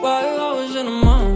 Why I was in the mood?